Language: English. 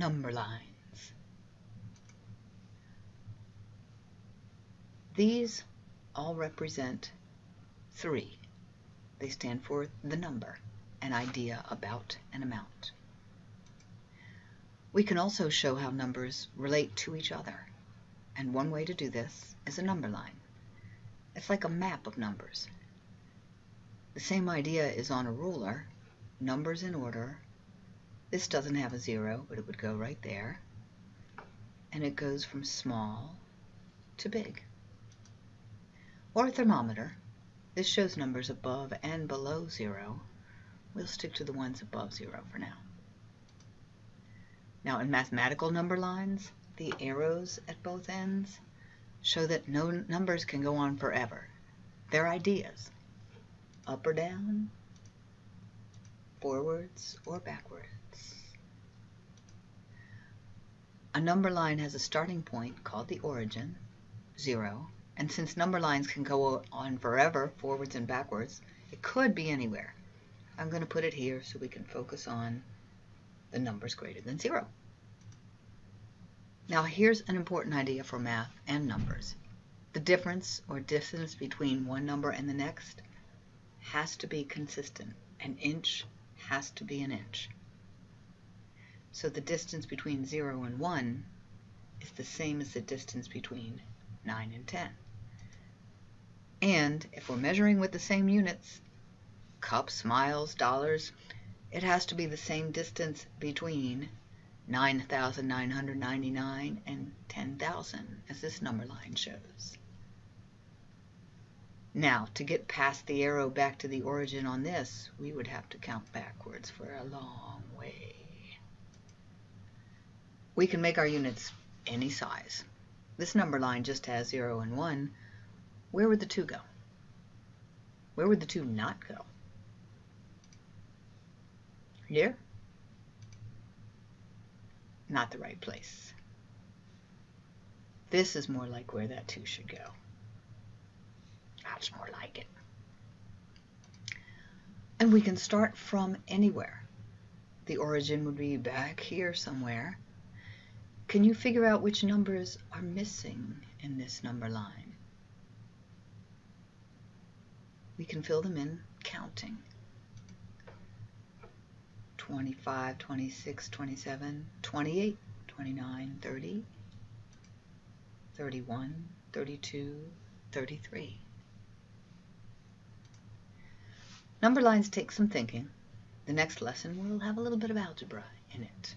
number lines. These all represent three. They stand for the number, an idea about an amount. We can also show how numbers relate to each other. And one way to do this is a number line. It's like a map of numbers. The same idea is on a ruler, numbers in order. This doesn't have a zero, but it would go right there. And it goes from small to big. Or a thermometer. This shows numbers above and below zero. We'll stick to the ones above zero for now. Now in mathematical number lines, the arrows at both ends show that no numbers can go on forever. They're ideas, up or down, forwards or backwards. A number line has a starting point called the origin, zero, and since number lines can go on forever, forwards and backwards, it could be anywhere. I'm going to put it here so we can focus on the numbers greater than zero. Now here's an important idea for math and numbers. The difference or distance between one number and the next has to be consistent. An inch has to be an inch. So the distance between 0 and 1 is the same as the distance between 9 and 10. And if we're measuring with the same units, cups, miles, dollars, it has to be the same distance between 9,999 and 10,000, as this number line shows. Now, to get past the arrow back to the origin on this, we would have to count backwards for a long way. We can make our units any size. This number line just has 0 and 1, where would the 2 go? Where would the 2 not go? Here? Not the right place. This is more like where that 2 should go. That's more like it. And we can start from anywhere. The origin would be back here somewhere. Can you figure out which numbers are missing in this number line? we can fill them in counting. 25, 26, 27, 28, 29, 30, 31, 32, 33. Number lines take some thinking. The next lesson will have a little bit of algebra in it.